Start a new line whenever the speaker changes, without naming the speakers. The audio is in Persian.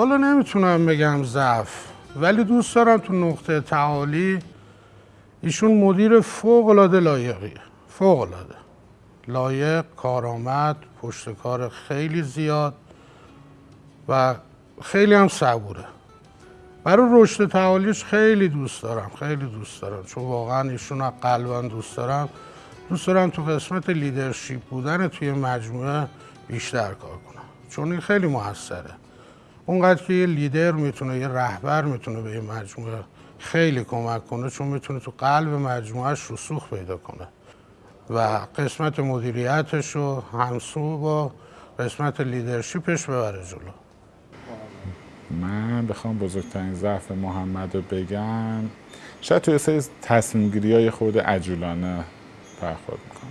حالا نمی‌تونم بگم ضعف ولی دوست دارم تو نقطه تعالی ایشون مدیر فوق العاده لایقیه فوق العاده لایق کارآمد پشت کار خیلی زیاد و خیلی هم صبوره. برای رشد تعالیش خیلی دوست دارم خیلی دوست دارم. چون واقعا ایشون رو قلبا دوست دارم. دوست دارم تو قسمت لیدرشپ بودن توی مجموعه بیشتر کار کنم. چون این خیلی موثره. اونقدر که یه لیدر می‌تونه یه رهبر می‌تونه به یه مجموعه خیلی کمک کنه چون می‌تونه تو قلب مجموعهش رسوخ پیدا کنه. و قسمت مدیریتش رو همسو با قسمت لیدرشپش ببره جلو.
من بخوام بزرگترین ضعف محمد رو بگم شاید توی سری تصمیم گیری های خود عجولانه برخورد می‌کنه